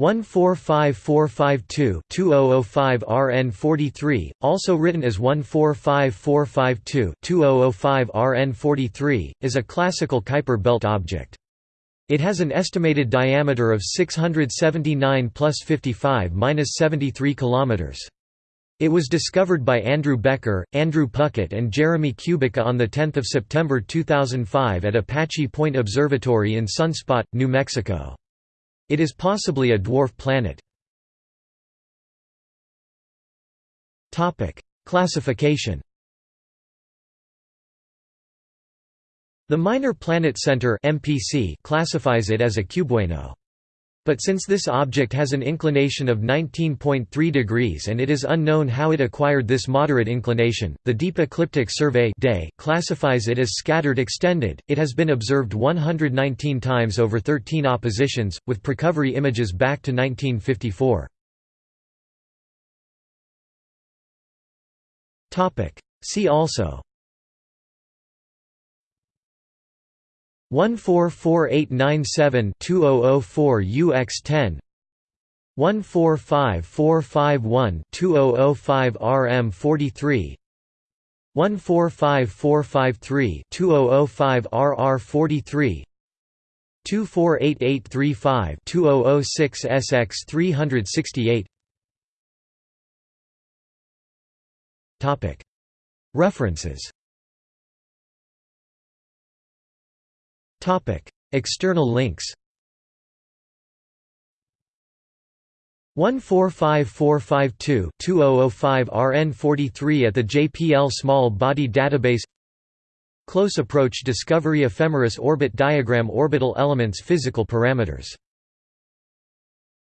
145452-2005 RN43, also written as 145452-2005 RN43, is a classical Kuiper belt object. It has an estimated diameter of 679 plus 55 minus 73 kilometers. It was discovered by Andrew Becker, Andrew Puckett and Jeremy Kubica on 10 September 2005 at Apache Point Observatory in Sunspot, New Mexico. It is possibly a dwarf planet. Classification The Minor Planet Center (MPC) classifies it as a cubewaino. But since this object has an inclination of 19.3 degrees and it is unknown how it acquired this moderate inclination, the Deep Ecliptic Survey day classifies it as scattered extended. It has been observed 119 times over 13 oppositions, with precovery images back to 1954. See also 144897-2004 UX10 145451-2005 RM43 145453-2005 RR43 248835-2006 SX368 References External links 145452-2005 RN43 at the JPL Small Body Database Close Approach Discovery Ephemeris Orbit Diagram Orbital Elements Physical Parameters